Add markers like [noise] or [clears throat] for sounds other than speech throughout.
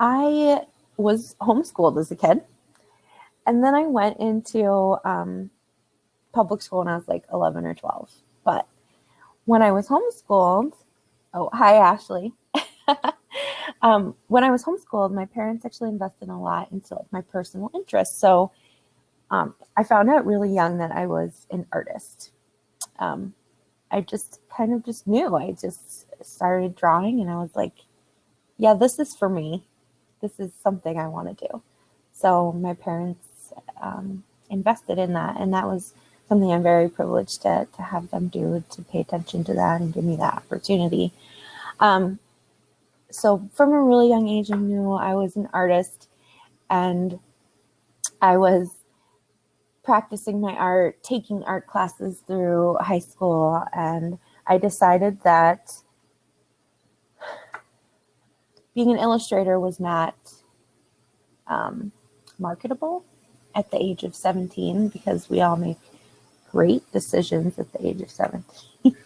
I was homeschooled as a kid. And then I went into um, public school when I was like 11 or 12. But when I was homeschooled, oh, hi, Ashley. [laughs] um, when I was homeschooled, my parents actually invested a lot into like my personal interests. So um, I found out really young that I was an artist. Um, I just kind of just knew. I just started drawing and I was like, yeah, this is for me. This is something I want to do. So my parents um, invested in that. And that was something I'm very privileged to, to have them do, to pay attention to that and give me that opportunity. Um, so from a really young age, I knew I was an artist and I was practicing my art, taking art classes through high school, and I decided that being an illustrator was not um, marketable at the age of 17 because we all make great decisions at the age of 17. [laughs]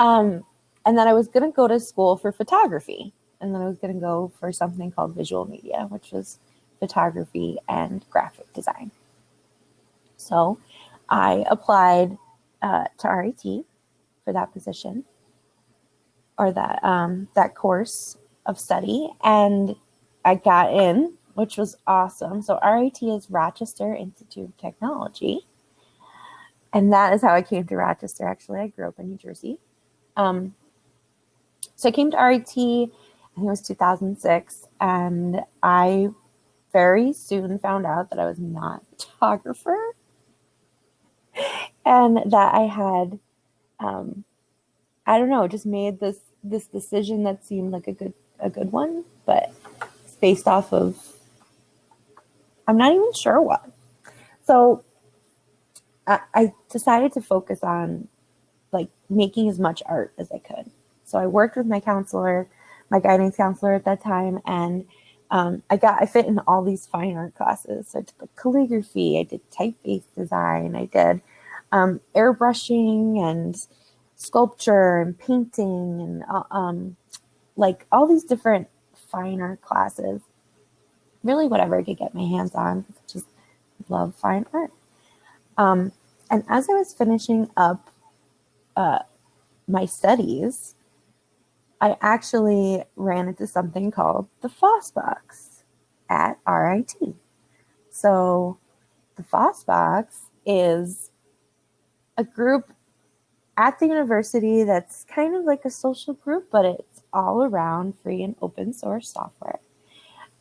um, and then I was going to go to school for photography. And then I was going to go for something called visual media, which was photography and graphic design. So I applied uh, to RIT for that position or that um, that course of study, and I got in, which was awesome. So RIT is Rochester Institute of Technology, and that is how I came to Rochester. Actually, I grew up in New Jersey. Um, so I came to RIT. I think it was 2006, and I very soon found out that I was not a photographer [laughs] and that I had, um, I don't know, just made this this decision that seemed like a good a good one, but it's based off of I'm not even sure what. So I, I decided to focus on like making as much art as I could. So I worked with my counselor, my guidance counselor at that time, and um, I got I fit in all these fine art classes. So I took like calligraphy, I did typeface design, I did um, airbrushing and sculpture and painting and uh, um, like all these different fine art classes. Really, whatever I could get my hands on. Just love fine art. Um, and as I was finishing up uh, my studies, I actually ran into something called the FOSS box at RIT. So the FOSS box is a group at the university that's kind of like a social group, but it's all around free and open source software.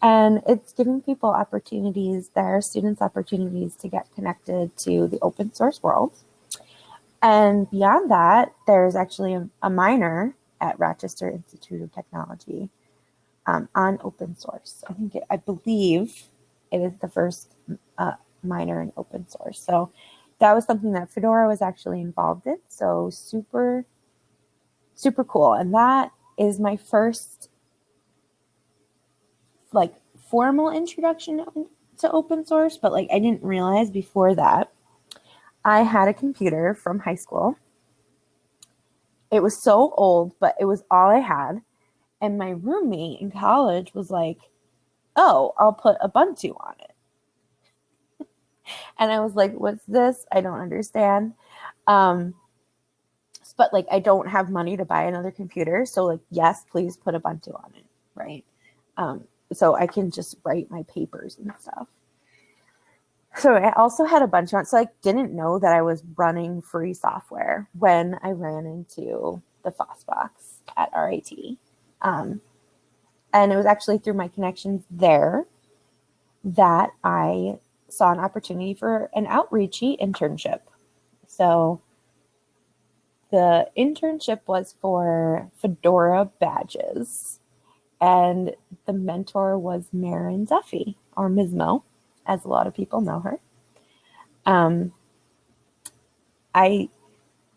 And it's giving people opportunities, their students opportunities to get connected to the open source world. And beyond that, there's actually a, a minor at Rochester Institute of Technology um, on open source. I think, it, I believe it is the first uh, minor in open source. So that was something that Fedora was actually involved in. So super, super cool. And that is my first like formal introduction to open source, but like I didn't realize before that I had a computer from high school. It was so old, but it was all I had. And my roommate in college was like, oh, I'll put Ubuntu on it. And I was like, what's this? I don't understand. Um, but like, I don't have money to buy another computer. So like, yes, please put Ubuntu on it. Right. Um, so I can just write my papers and stuff. So I also had a bunch of, so I didn't know that I was running free software when I ran into the FOSSBox at RIT. Um, and it was actually through my connections there that I saw an opportunity for an outreachy internship. So the internship was for Fedora badges. And the mentor was Máirín Duffy, or Mizmo, as a lot of people know her. Um, I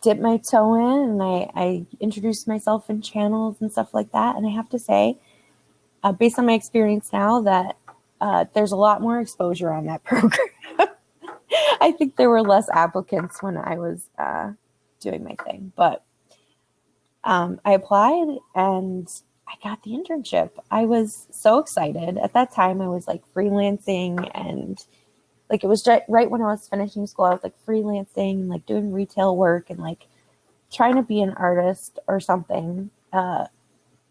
dipped my toe in and I, I introduced myself in channels and stuff like that. And I have to say, uh, based on my experience now, that uh, there's a lot more exposure on that [laughs] program. I think there were less applicants when I was uh, doing my thing, but um, I applied and I got the internship. I was so excited. At that time, I was like freelancing and like it was right when I was finishing school. I was like freelancing like doing retail work and like trying to be an artist or something. Uh,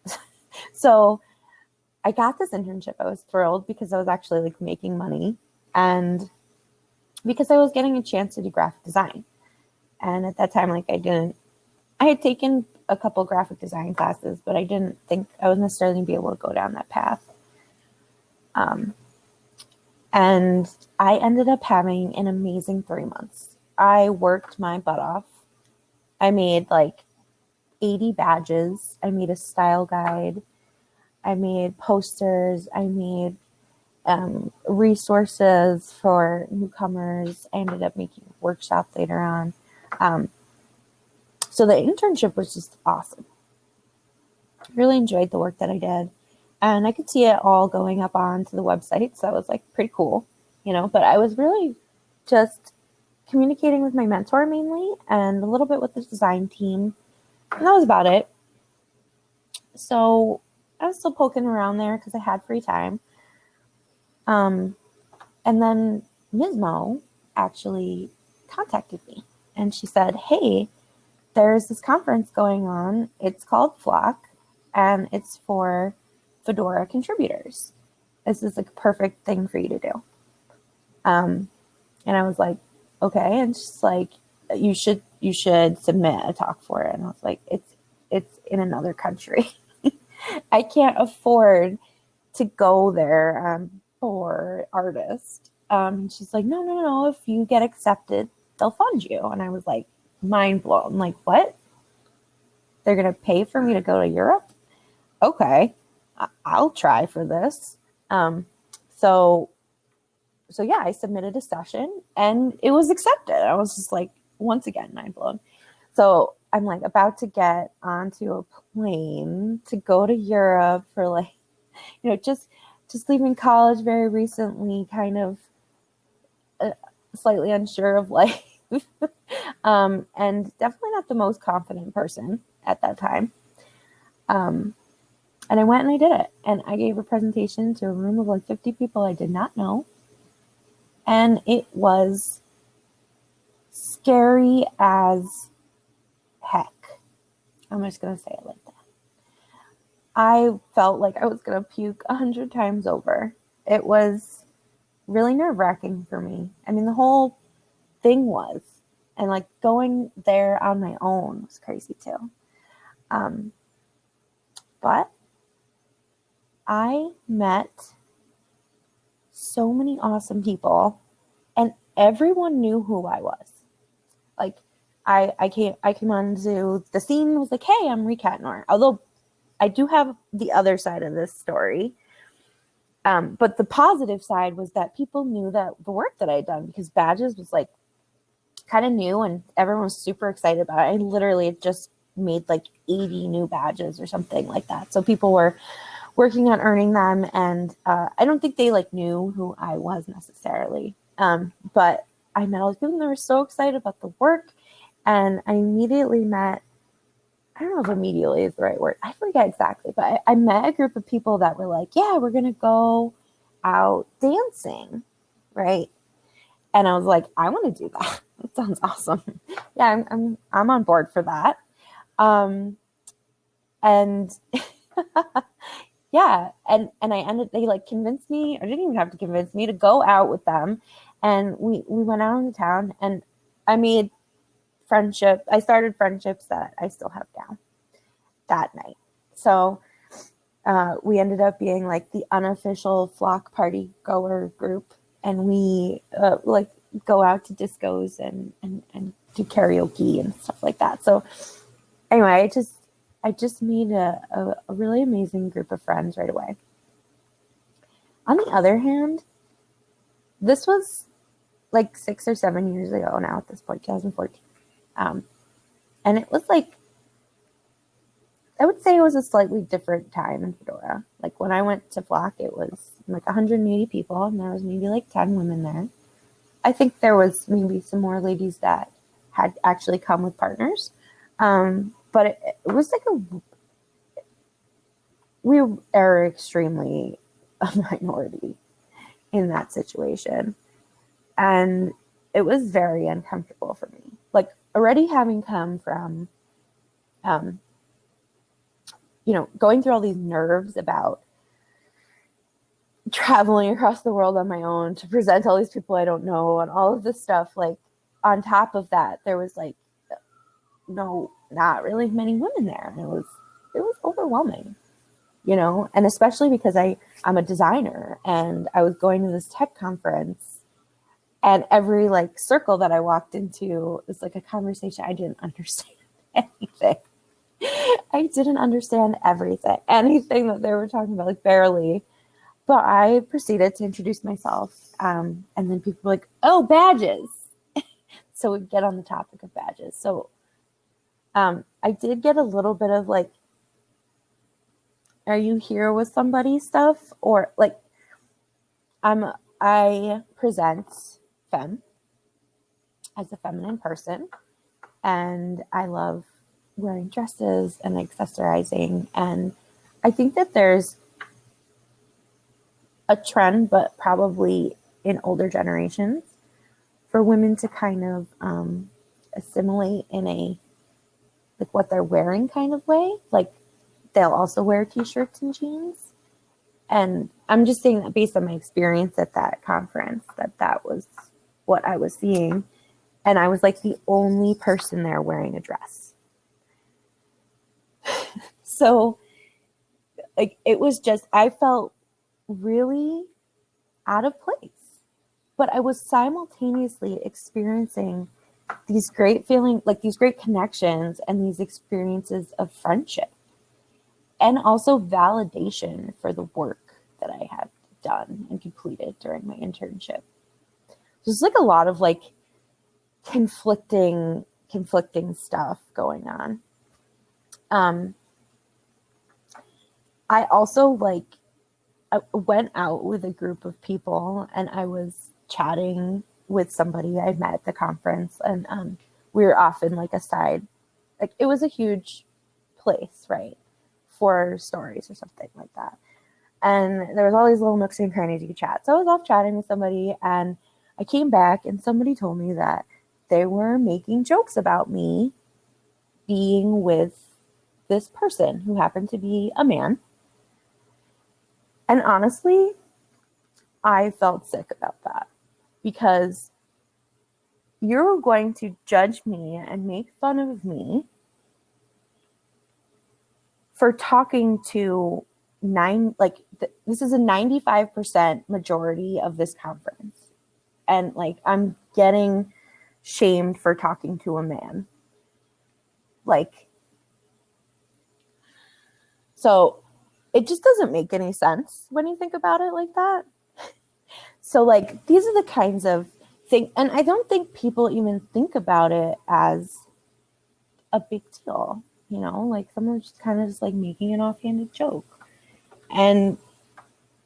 [laughs] so I got this internship. I was thrilled because I was actually like making money and because I was getting a chance to do graphic design. And at that time, like I didn't, I had taken a couple graphic design classes, but I didn't think I was necessarily going to be able to go down that path. Um, and I ended up having an amazing three months. I worked my butt off. I made like 80 badges. I made a style guide. I made posters. I made um, resources for newcomers. I ended up making a workshop later on. Um, so the internship was just awesome. Really enjoyed the work that I did. And I could see it all going up onto the website. So that was like pretty cool, you know. But I was really just communicating with my mentor mainly and a little bit with the design team. And that was about it. So I was still poking around there because I had free time. Um, and then Mizmo actually contacted me and she said, Hey, there's this conference going on. It's called Flock and it's for Fedora contributors. This is a perfect thing for you to do. Um, and I was like, okay. And she's like, you should, you should submit a talk for it. And I was like, it's, it's in another country. [laughs] I can't afford to go there um, for artist. Um, she's like, no, no, no. If you get accepted, they'll fund you. And I was like, mind blown. Like, what? They're going to pay for me to go to Europe? Okay, I'll try for this. Um, so, so yeah, I submitted a session and it was accepted. I was just like, once again, mind blown. So I'm like about to get onto a plane to go to Europe for like, you know, just just leaving college very recently, kind of uh, slightly unsure of [laughs] life, um, and definitely not the most confident person at that time. Um, and I went and I did it, and I gave a presentation to a room of like 50 people I did not know, and it was scary as. I'm just gonna say it like that. I felt like I was going to puke a hundred times over. It was really nerve wracking for me. I mean, the whole thing was, and like going there on my own was crazy too. Um, but I met so many awesome people, and everyone knew who I was. Like, I I came I came onto the scene was like, hey, I'm Nor. Although I do have the other side of this story. Um, but the positive side was that people knew that the work that I had done because badges was like kind of new and everyone was super excited about it. I literally just made like 80 new badges or something like that. So people were working on earning them. And uh, I don't think they like knew who I was necessarily. Um, but I met all these people and they were so excited about the work. And I immediately met I don't know if immediately is the right word. I forget exactly, but I, I met a group of people that were like, yeah, we're going to go out dancing. Right. And I was like, I want to do that. [laughs] That sounds awesome. yeah, I'm, I'm, I'm on board for that. Um, and [laughs] yeah, and, and I ended, they like convinced me, or didn't even have to convince me to go out with them. And we, we went out into town and I made friendship. I started friendships that I still have now that night. So uh, we ended up being like the unofficial flock party goer group, and we uh, like go out to discos and and and do karaoke and stuff like that. So anyway, I just I just made a, a, a really amazing group of friends right away. On the other hand, this was like six or seven years ago now at this point, 2014. Um, and it was like, I would say it was a slightly different time in Fedora. Like when I went to Flock, it was like 180 people, and there was maybe like 10 women there. I think there was maybe some more ladies that had actually come with partners. Um, but it, it was like a we are extremely [laughs] a minority in that situation. And it was very uncomfortable for me. Like already having come from um, you know, going through all these nerves about traveling across the world on my own to present all these people I don't know and all of this stuff. Like, on top of that, there was like no, not really many women there. And it was, it was overwhelming, you know, and especially because I, I'm a designer and I was going to this tech conference and every like circle that I walked into was like a conversation I didn't understand [laughs] anything. I didn't understand everything, anything that they were talking about, like barely. But I proceeded to introduce myself. Um, and then people were like, oh, badges. [laughs] so we get on the topic of badges. So um, I did get a little bit of like, are you here with somebody stuff? Or like, I'm, I present femme as a feminine person. And I love wearing dresses and accessorizing. And I think that there's a trend, but probably in older generations, for women to kind of um, assimilate in a like what they're wearing kind of way. Like they'll also wear t-shirts and jeans. And I'm just saying that based on my experience at that conference, that that was what I was seeing. And I was like the only person there wearing a dress [laughs] so like it was just I felt really out of place. But I was simultaneously experiencing these great feeling like these great connections and these experiences of friendship and also validation for the work that I had done and completed during my internship. There's like a lot of like conflicting conflicting stuff going on. Um, I also like I went out with a group of people and I was chatting with somebody I met at the conference and um, we were often like a side, like it was a huge place, right? For stories or something like that. And there was all these little nooks and crannies you could chat. So I was off chatting with somebody and I came back and somebody told me that they were making jokes about me being with this person who happened to be a man. And honestly, I felt sick about that because you're going to judge me and make fun of me for talking to nine, like, th- this is a 95% majority of this conference. And like, I'm getting shamed for talking to a man. Like, so it just doesn't make any sense when you think about it like that. [laughs] So like these are the kinds of things and I don't think people even think about it as a big deal, you know, like someone's just kind of just like making an offhanded joke. And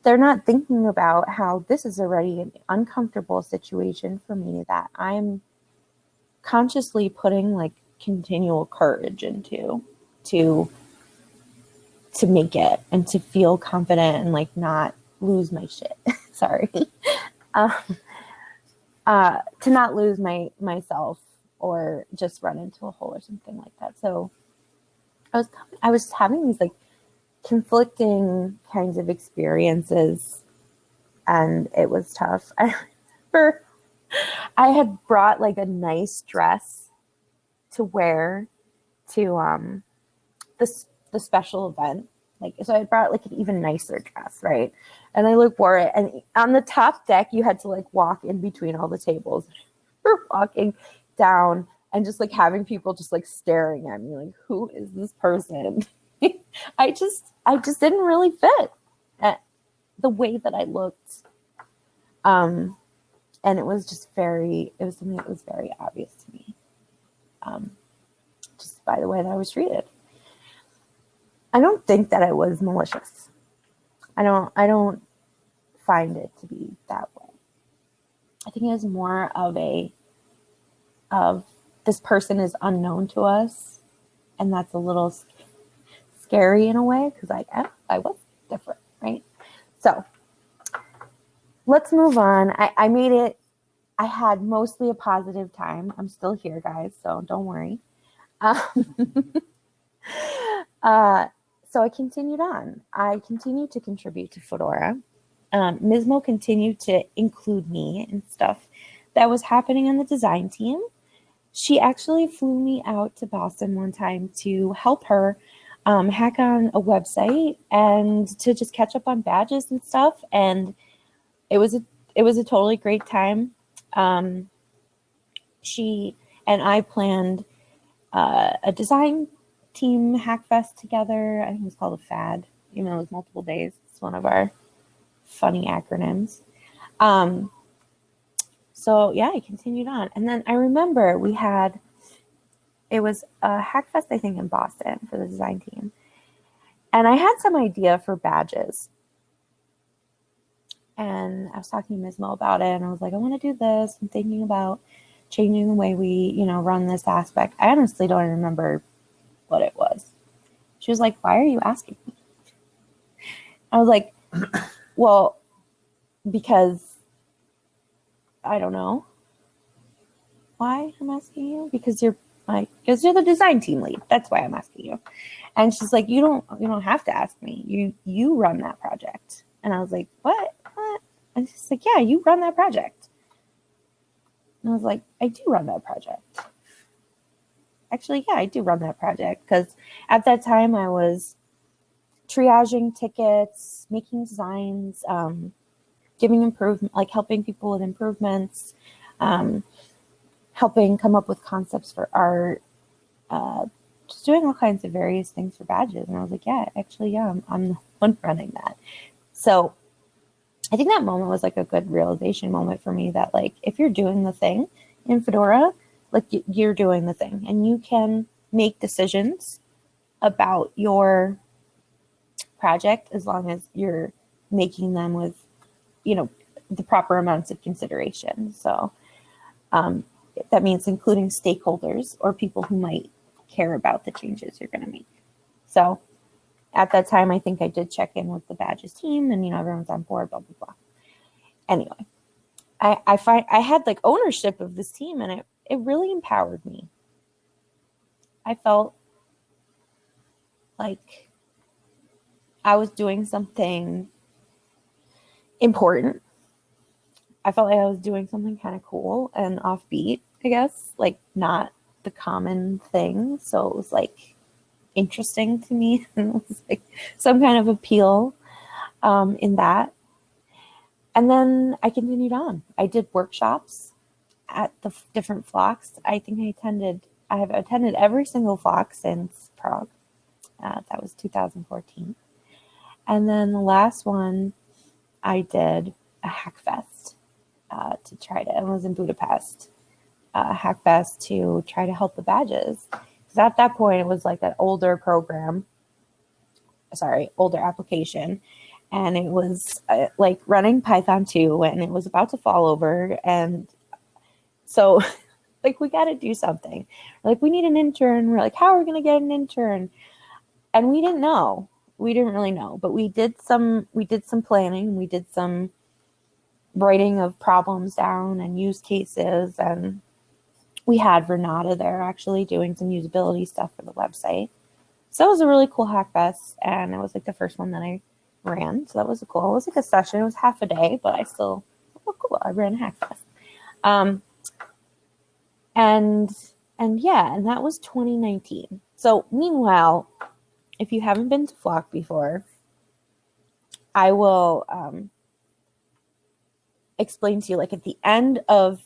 they're not thinking about how this is already an uncomfortable situation for me that I'm consciously putting like continual courage into to to make it and to feel confident and like not lose my shit. [laughs] Sorry. um, uh, to not lose my myself or just run into a hole or something like that. So I was I was having these like conflicting kinds of experiences and it was tough. [laughs] I remember I had brought like a nice dress to wear to um this the special event. Like, so I brought like an even nicer dress, right? And I like wore it. And on the top deck, you had to like walk in between all the tables. [laughs] We're walking down and just like having people just like staring at me, like, who is this person? [laughs] [laughs] I just, I just didn't really fit at the way that I looked. Um, and it was just very, it was something that was very obvious to me. Um, just by the way that I was treated. I don't think that it was malicious. I don't I don't find it to be that way. I think it was more of a of this person is unknown to us and that's a little scary in a way because I I was different, right? So let's move on. I, I made it. I had mostly a positive time. I'm still here, guys, so don't worry. Um, [laughs] uh, so I continued on. I continued to contribute to Fedora. Um, Mizmo continued to include me in stuff that was happening on the design team. She actually flew me out to Boston one time to help her um, hack on a website and to just catch up on badges and stuff. And it was a it was a totally great time. Um, she and I planned uh, a design team hackfest together. I think it was called a FAD, even though it was multiple days. It's one of our funny acronyms. Um, so yeah, I continued on. And then I remember we had, it was a hackfest, I think, in Boston for the design team. And I had some idea for badges. And I was talking to Mizmo about it, and I was like, I want to do this. I'm thinking about changing the way we, you know, run this aspect. I honestly don't remember what it was. She was like, Why are you asking me? I was like, [clears throat] Well, because I don't know why I'm asking you because you're like because you're the design team lead. That's why I'm asking you. And she's like, you don't you don't have to ask me. You you run that project. And I was like, what? What? And she's like, yeah, you run that project. And I was like, I do run that project. Actually, yeah, I do run that project because at that time I was triaging tickets, making designs, um, giving improvement, like helping people with improvements, um, helping come up with concepts for art, uh, just doing all kinds of various things for badges. And I was like, yeah, actually, yeah, I'm, I'm the one [laughs] running that. So I think that moment was like a good realization moment for me that like, if you're doing the thing in Fedora, like you're doing the thing and you can make decisions about your project as long as you're making them with you know, the proper amounts of consideration. So um, that means including stakeholders or people who might care about the changes you're going to make. So at that time, I think I did check in with the badges team and, you know, everyone's on board, blah, blah, blah. Anyway, I, I find I had like ownership of this team and it, it really empowered me. I felt like I was doing something important. I felt like I was doing something kind of cool and offbeat, I guess, like not the common thing. So it was like interesting to me and [laughs] it was like some kind of appeal um, in that. And then I continued on. I did workshops at the different flocks. I think I attended, I have attended every single flock since Prague. Uh, that was 2014. And then the last one I did a Hackfest uh, to try to, I was in Budapest, uh, Hackfest to try to help the badges. Because at that point, it was like an older program, sorry, older application. And it was uh, like running Python 2 and it was about to fall over. And so, [laughs] like, we got to do something. like, we need an intern. We're like, how are we going to get an intern? And we didn't know we didn't really know, but we did some we did some planning, we did some writing of problems down and use cases and we had Renata there actually doing some usability stuff for the website. So that was a really cool hackfest and it was like the first one that I ran. So that was cool. It was like a session. It was half a day, but I still oh cool. I ran a hackfest. Um and and yeah, and that was 2019. So meanwhile, if you haven't been to Flock before, I will um, explain to you like at the end of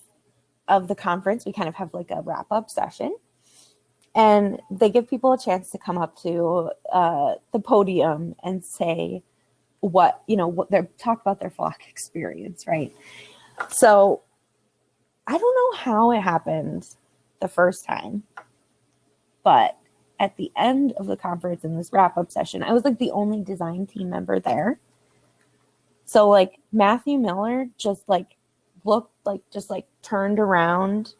of the conference, we kind of have like a wrap up session, and they give people a chance to come up to uh, the podium and say what you know what they're talk about their Flock [laughs] experience, right? So I don't know how it happened the first time, but at the end of the conference in this wrap up session, I was like the only design team member there. So like Matthew Miller just like looked like just like turned around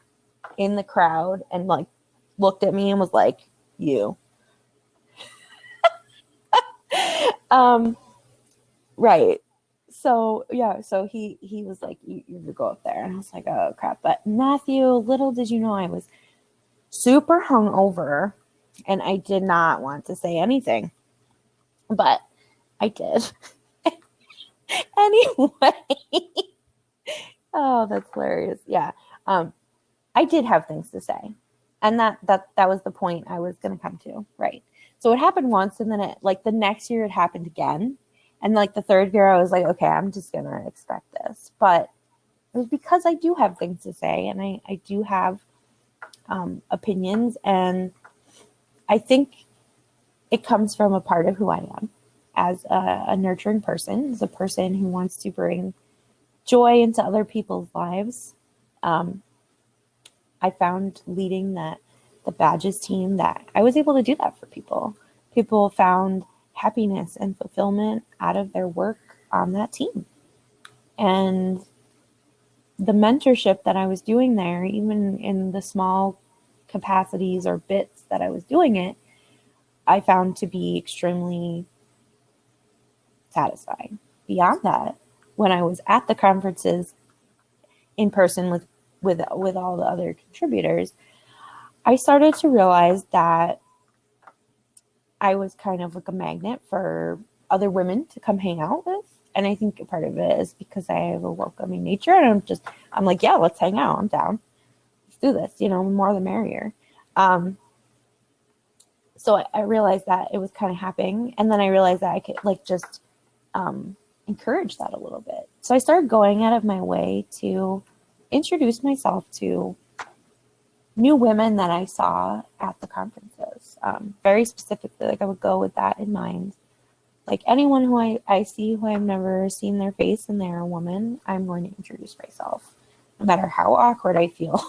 in the crowd and like looked at me and was like, "You." [laughs] um, right. So yeah, so he he was like, you, you go up there, and I was like, oh crap. But Matthew, little did you know, I was super hungover, and I did not want to say anything, but I did [laughs] anyway. [laughs] oh, that's hilarious. Yeah. Um, I did have things to say. And that that that was the point I was gonna come to. Right. So it happened once and then it like the next year it happened again. And like the third year I was like, okay, I'm just gonna expect this. But it was because I do have things to say and I, I do have um, opinions and I think it comes from a part of who I am as a, a nurturing person, as a person who wants to bring joy into other people's lives. Um, I found leading that the badges team that I was able to do that for people. People found happiness and fulfillment out of their work on that team. And the mentorship that I was doing there, even in the small capacities or bits that I was doing it, I found to be extremely satisfying. Beyond that, when I was at the conferences in person with with with all the other contributors, I started to realize that I was kind of like a magnet for other women to come hang out with. And I think part of it is because I have a welcoming nature and I'm just I'm like, yeah, let's hang out. I'm down. Let's do this, you know, more the merrier. Um, so I, I realized that it was kind of happening. And then I realized that I could like just um, encourage that a little bit. So I started going out of my way to introduce myself to new women that I saw at the conferences. Um, very specifically, like I would go with that in mind. Like anyone who I, I see who I've never seen their face and they're a woman, I'm going to introduce myself, no matter how awkward I feel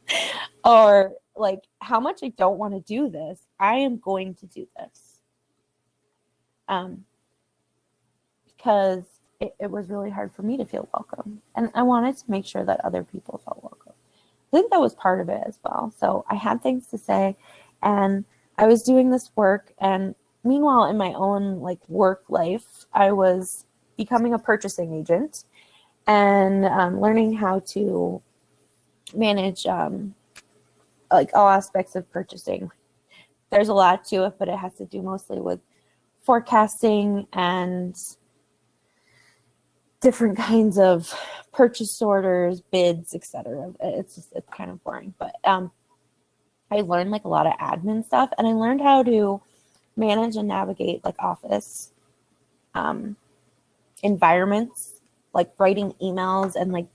[laughs] or like how much I don't want to do this. I am going to do this. Um, because it, it was really hard for me to feel welcome. And I wanted to make sure that other people felt welcome. I think that was part of it as well. So I had things to say and I was doing this work and meanwhile in my own like work life, I was becoming a purchasing agent and um, learning how to manage um, like all aspects of purchasing. There's a lot to it, but it has to do mostly with forecasting and different kinds of purchase orders, bids, etc. It's just it's kind of boring, but um, I learned like a lot of admin stuff, and I learned how to manage and navigate like office um, environments, like writing emails, and like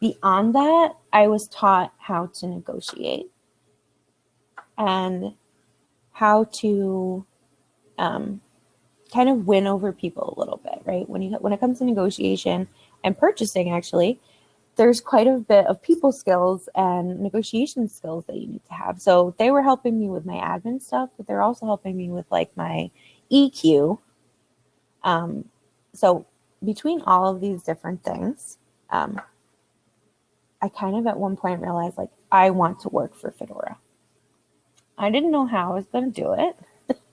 beyond that, I was taught how to negotiate and how to um, kind of win over people a little bit, right? When you when it comes to negotiation and purchasing, actually, there's quite a bit of people skills and negotiation skills that you need to have. So they were helping me with my admin stuff, but they're also helping me with like my EQ. Um, so between all of these different things, um, I kind of at one point realized like I want to work for Fedora. I didn't know how I was going to do it.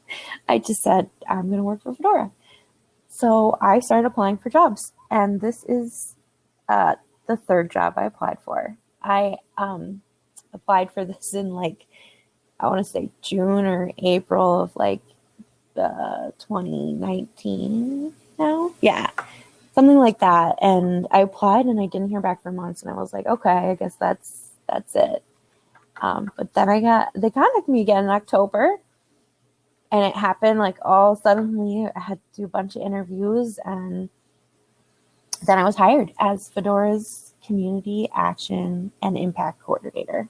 [laughs] I just said, I'm going to work for Fedora. So I started applying for jobs. And this is uh, the third job I applied for. I um, applied for this in like, I want to say June or April of like uh, 2019 now. Yeah, something like that. And I applied and I didn't hear back for months. And I was like, okay, I guess that's that's it. Um, but then I got they contacted me again in October and it happened like all suddenly i had to do a bunch of interviews and then i was hired as fedora's community action and impact coordinator.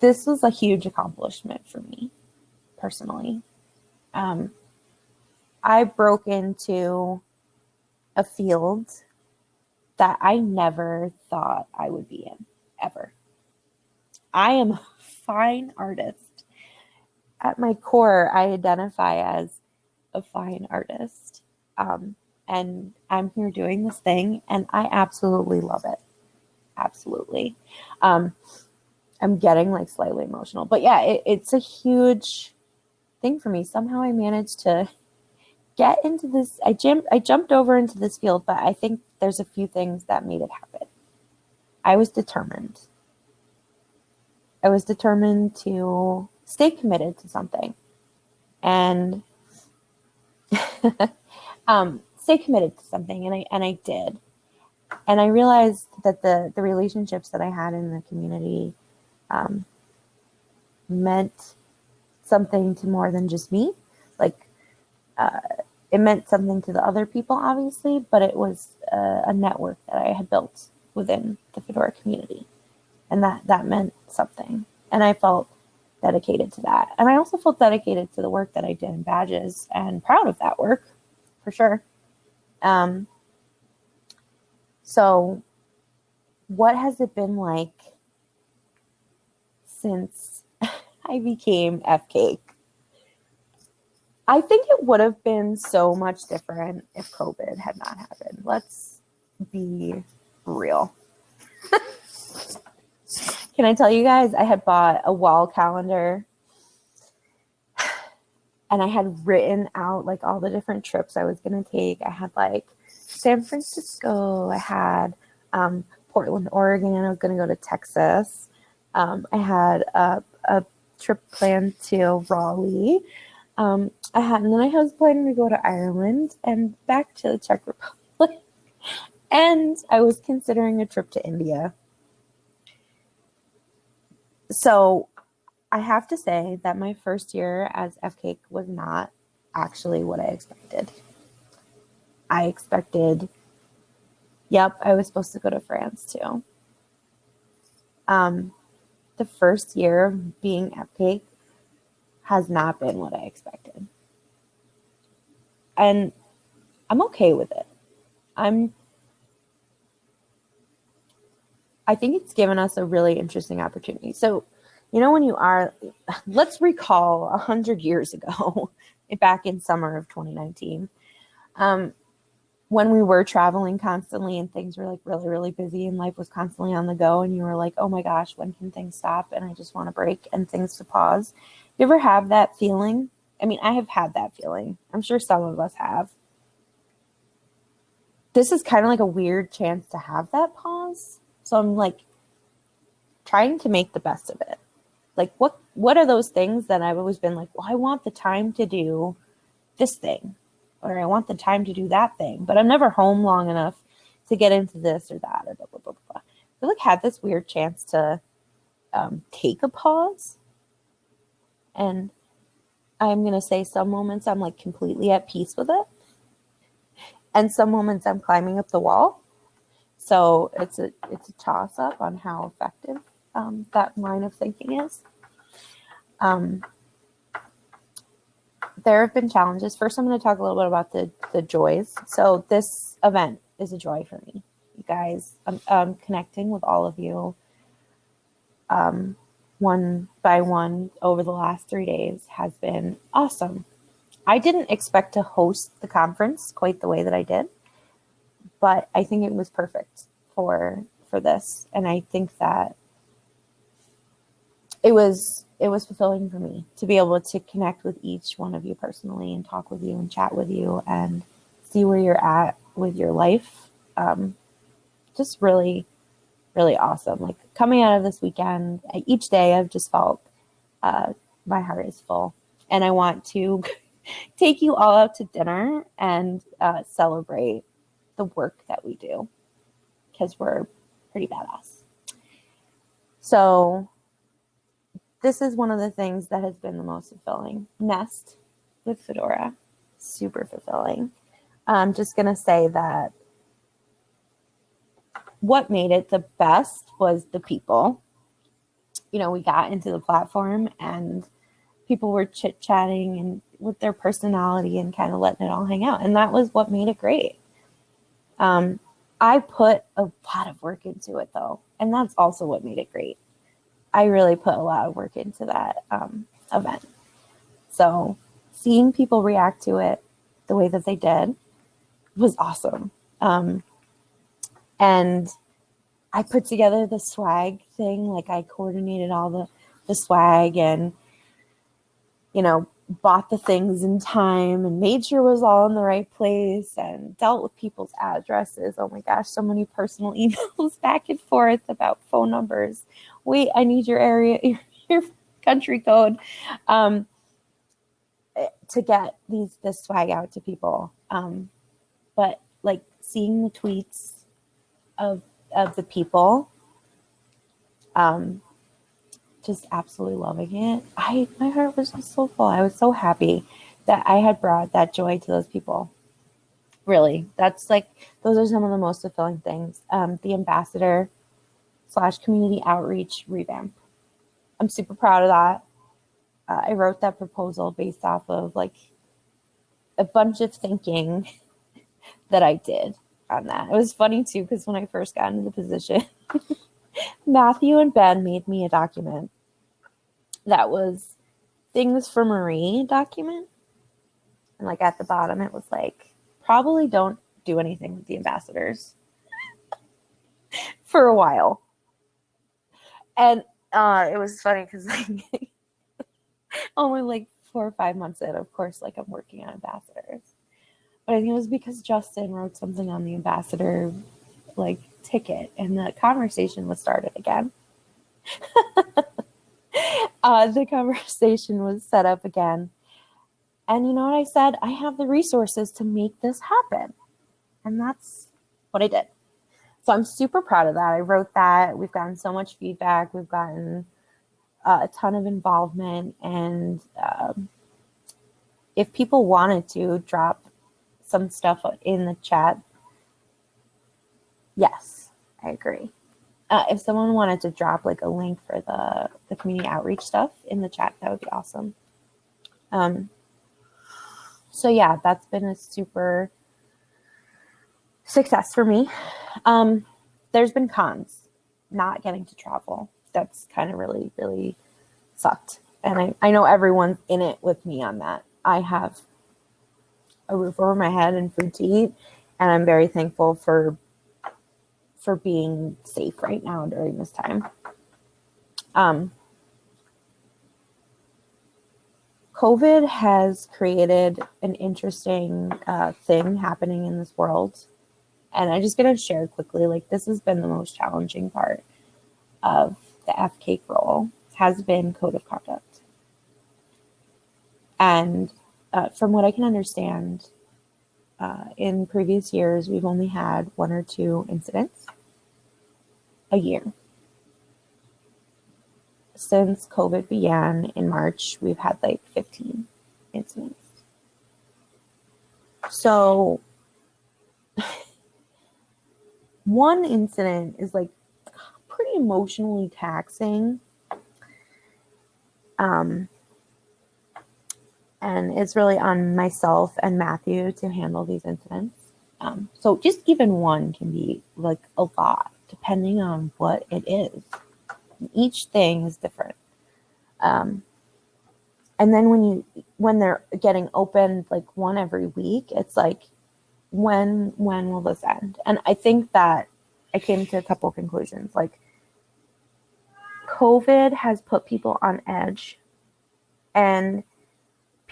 This was a huge accomplishment for me personally. Um, i broke into a field that i never thought i would be in ever. I am a fine artist at my core, I identify as a fine artist. Um, and I'm here doing this thing, and I absolutely love it. Absolutely. Um, I'm getting like slightly emotional, but yeah, it, it's a huge thing for me. Somehow I managed to get into this. I jumped I jumped over into this field, but I think there's a few things that made it happen. I was determined. I was determined to stay committed to something and [laughs] um, stay committed to something. And I, and I did. And I realized that the, the relationships that I had in the community um, meant something to more than just me. Like, uh, it meant something to the other people, obviously, but it was a, a network that I had built within the Fedora community. And that, that meant something. And I felt dedicated to that. And I also felt dedicated to the work that I did in badges and proud of that work for sure. Um, so, what has it been like since [laughs] I became FCAIC? I think it would have been so much different if COVID had not happened. Let's be real. Can I tell you guys, I had bought a wall calendar and I had written out like all the different trips I was going to take. I had like San Francisco, I had um, Portland, Oregon, I was going to go to Texas. Um, I had a, a, trip planned to Raleigh. Um, I had, and then I was planning to go to Ireland and back to the Czech Republic. [laughs] and I was considering a trip to India so I have to say that my first year as FCAIC was not actually what I expected. I expected, yep, I was supposed to go to France too. Um, the first year of being FCAIC has not been what I expected. And I'm okay with it. I'm I think it's given us a really interesting opportunity. So, you know, when you are, let's recall a hundred years ago, [laughs] back in summer of 2019, um, when we were traveling constantly and things were like really, really busy and life was constantly on the go, and you were like, oh my gosh, when can things stop? And I just want to break and things to pause. You ever have that feeling? I mean, I have had that feeling. I'm sure some of us have. This is kind of like a weird chance to have that pause so I'm like trying to make the best of it. Like what what are those things that I've always been like, well, I want the time to do this thing or I want the time to do that thing, but I'm never home long enough to get into this or that or blah blah blah blah. I like had this weird chance to um, take a pause, and I'm gonna say some moments I'm like completely at peace with it, and some moments I'm climbing up the wall, so it's a it's a toss up on how effective um, that line of thinking is. Um, there have been challenges. First, I'm going to talk a little bit about the the joys. So this event is a joy for me, you guys. I'm, I'm connecting with all of you um, one by one over the last three days has been awesome. I didn't expect to host the conference quite the way that I did but I think it was perfect for for this, and I think that it was it was fulfilling for me to be able to connect with each one of you personally and talk with you and chat with you and see where you're at with your life. Um, just really, really awesome. Like coming out of this weekend, each day I've just felt uh, my heart is full, and I want to [laughs] take you all out to dinner and uh, celebrate the work that we do because we're pretty badass. So this is one of the things that has been the most fulfilling. Nest with Fedora, super fulfilling. I'm just going to say that what made it the best was the people. You know, we got into the platform and people were chit chatting and with their personality and kind of letting it all hang out. And that was what made it great. Um, I put a lot of work into it though, and that's also what made it great. I really put a lot of work into that um, event. So seeing people react to it the way that they did was awesome. Um, and I put together the swag thing, like I coordinated all the, the swag and, you know, bought the things in time and made sure was all in the right place and dealt with people's addresses. Oh my gosh, so many personal [laughs] emails back and forth about phone numbers. Wait, I need your area, your, [laughs] your country code um, to get these this swag out to people. Um, but like seeing the tweets of of the people um just absolutely loving it. I my heart was just so full. I was so happy that I had brought that joy to those people. Really, that's like those are some of the most fulfilling things. Um, the ambassador slash community outreach revamp. I'm super proud of that. Uh, I wrote that proposal based off of like a bunch of thinking [laughs] that I did on that. It was funny too because when I first got into the position. [laughs] Matthew and Ben made me a document that was things for Marie document. And like at the bottom, it was like, probably don't do anything with the ambassadors [laughs] for a while. And uh, it was funny because like [laughs] only like four or five months in, of course, like I'm working on ambassadors. But I think it was because Justin wrote something on the ambassador like ticket and the conversation was started again. [laughs] uh, the conversation was set up again. And you know what I said? I have the resources to make this happen. And that's what I did. So I'm super proud of that. I wrote that. We've gotten so much feedback. We've gotten uh, a ton of involvement. And um, if people wanted to drop some stuff in the chat, yes, I agree. Uh, if someone wanted to drop like a link for the, the community outreach stuff in the chat, that would be awesome. Um, so yeah, that's been a super success for me. Um, there's been cons, not getting to travel. That's kind of really, really sucked. And I, I know everyone's in it with me on that. I have a roof over my head and food to eat. And I'm very thankful for for being safe right now during this time. Um, COVID has created an interesting uh, thing happening in this world. And I'm just going to share quickly like, this has been the most challenging part of the FCAIC role, has been code of conduct. And uh, from what I can understand, uh, in previous years, we've only had one or two incidents a year. Since COVID began in March, we've had like 15 incidents. So, [laughs] one incident is like pretty emotionally taxing. Um, and it's really on myself and Matthew to handle these incidents. Um, so just even one can be like a lot depending on what it is. Each thing is different. Um, and then when you when they're getting opened like one every week, it's like when when will this end? And I think that I came to a couple conclusions. Like COVID has put people on edge and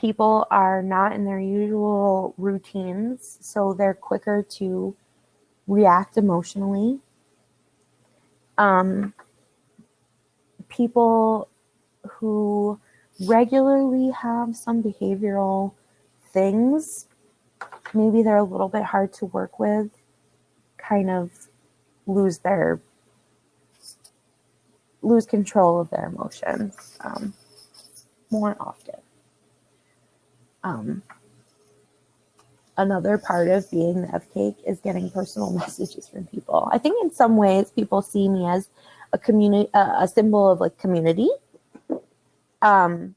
people are not in their usual routines, so they're quicker to react emotionally. Um, people who regularly have some behavioral things, maybe they're a little bit hard to work with, kind of lose their lose control of their emotions um, more often. Um, another part of being the FCAIC is getting personal [laughs] messages from people. I think in some ways people see me as a community, uh, a symbol of like community. Um,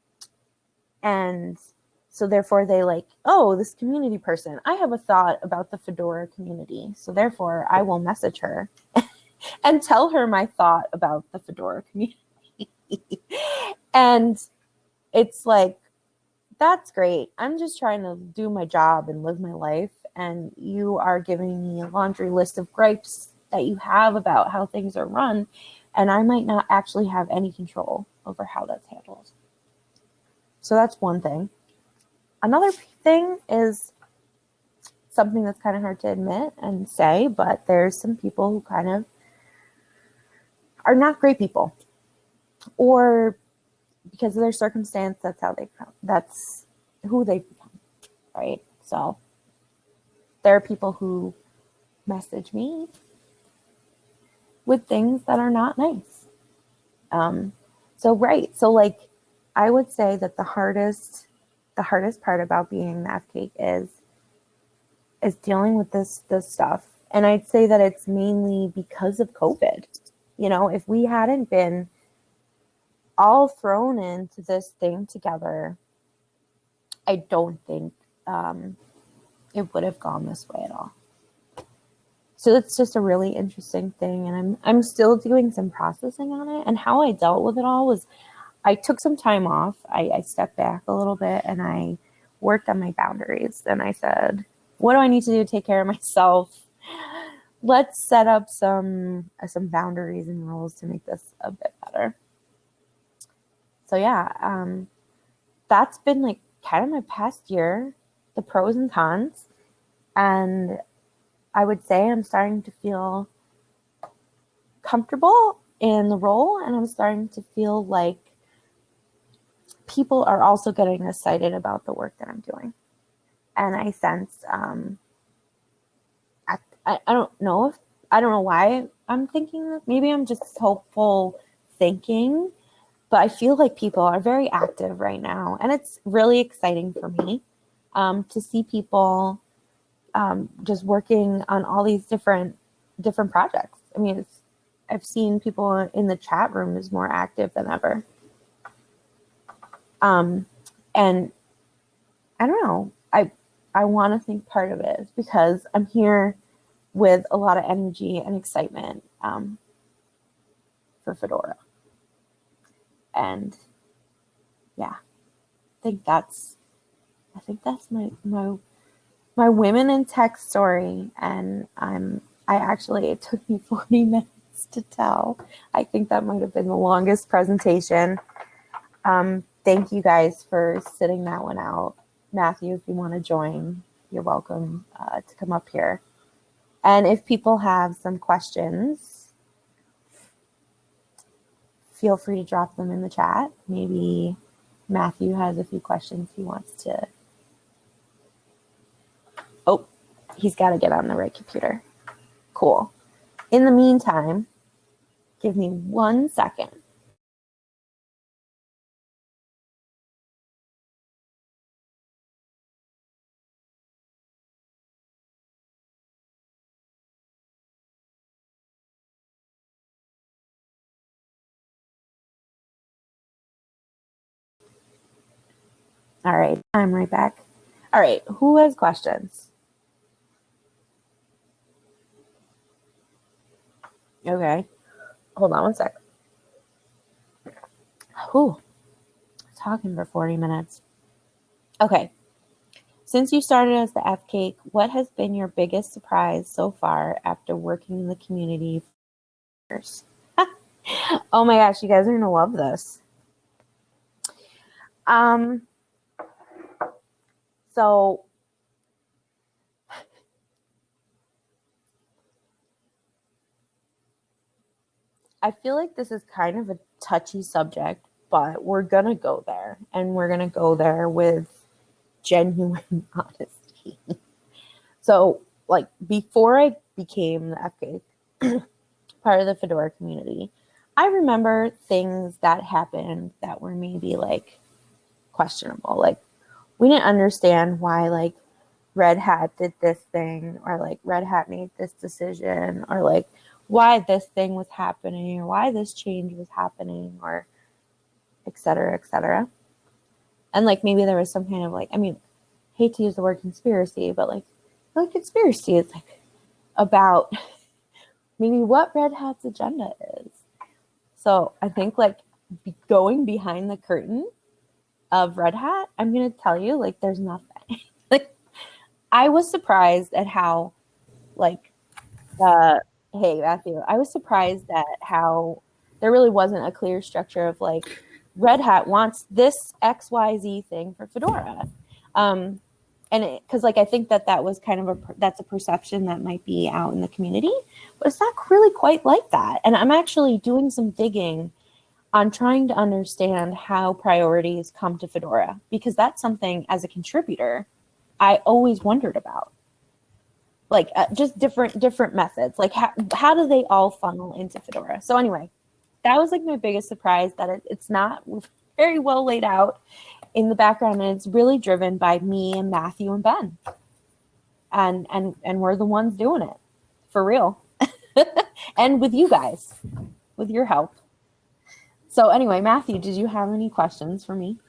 and so therefore they like, oh, this community person, I have a thought about the Fedora community. So therefore I will message her [laughs] and tell her my thought about the Fedora community. [laughs] and it's like, that's great. I'm just trying to do my job and live my life. And you are giving me a laundry list of gripes that you have about how things are run. And I might not actually have any control over how that's handled. So that's one thing. another thing is something that's kind of hard to admit and say, but there's some people who kind of are not great people, or because of their circumstance, that's how they come. That's who they become, right? So there are people who message me with things that are not nice. Um, so right, so like I would say that the hardest, the hardest part about being the F cake is is dealing with this this stuff. And I'd say that it's mainly because of COVID. You know, if we hadn't been all thrown into this thing together, I don't think um, it would have gone this way at all. So it's just a really interesting thing, and I'm I'm still doing some processing on it. And how I dealt with it all was, I took some time off. I, I stepped back a little bit, and I worked on my boundaries. And I said, what do I need to do to take care of myself? Let's set up some uh, some boundaries and rules to make this a bit better. So yeah, um, that's been like kind of my past year, the pros and cons, and I would say I'm starting to feel comfortable in the role, and I'm starting to feel like people are also getting excited about the work that I'm doing and I sense um, I, I, I don't know if I don't know why I'm thinking that. Maybe I'm just hopeful thinking, but I feel like people are very active right now, and it's really exciting for me um, to see people um, just working on all these different different projects. I mean, I've seen people in the chat room is more active than ever. Um, and I don't know. I I want to think part of it is because I'm here with a lot of energy and excitement um, for Fedora. And yeah, I think that's, I think that's my, my, my women in tech story. And I'm, I actually, it took me [laughs] 40 minutes to tell. I think that might have been the longest presentation. Um, thank you guys for sitting that one out. Matthew, if you want to join, you're welcome uh, to come up here. And if people have some questions, feel free to drop them in the chat. Maybe Matthew has a few questions he wants to. Oh, he's got to get on the right computer. Cool. In the meantime, give me one second. All right, I'm right back. All right, who has questions? Okay, hold on one sec. Who? Talking for 40 minutes. Okay, since you started as the FCAIC, what has been your biggest surprise so far after working in the community for years? [laughs] oh my gosh, you guys are gonna love this. Um, so I feel like this is kind of a touchy subject, but we're going to go there and we're going to go there with genuine [laughs] honesty. so, like, before I became the FCAIC, [clears throat] part of the Fedora community, I remember things that happened that were maybe like questionable. Like, we didn't understand why like Red Hat did this thing or like Red Hat made this decision or like why this thing was happening or why this change was happening or et cetera, et cetera. And like maybe there was some kind of like, I mean, hate to use the word conspiracy, but like, like conspiracy is like about [laughs] maybe what Red Hat's agenda is. So I think like going behind the curtain of Red Hat, I'm going to tell you, like, there's nothing. [laughs] like, I was surprised at how, like, uh, hey, Matthew, I was surprised at how there really wasn't a clear structure of like, Red Hat wants this XYZ thing for Fedora. Um, and because like I think that that was kind of a that's a perception that might be out in the community, but it's not really quite like that. And I'm actually doing some digging on trying to understand how priorities come to Fedora because that's something as a contributor I always wondered about. Like uh, just different different methods. Like how how do they all funnel into Fedora? So anyway, that was like my biggest surprise that it, it's not very well laid out in the background and it's really driven by me and Matthew and Ben. And and and we're the ones doing it for real. [laughs] and with you guys, with your help. So anyway, Matthew, did you have any questions for me?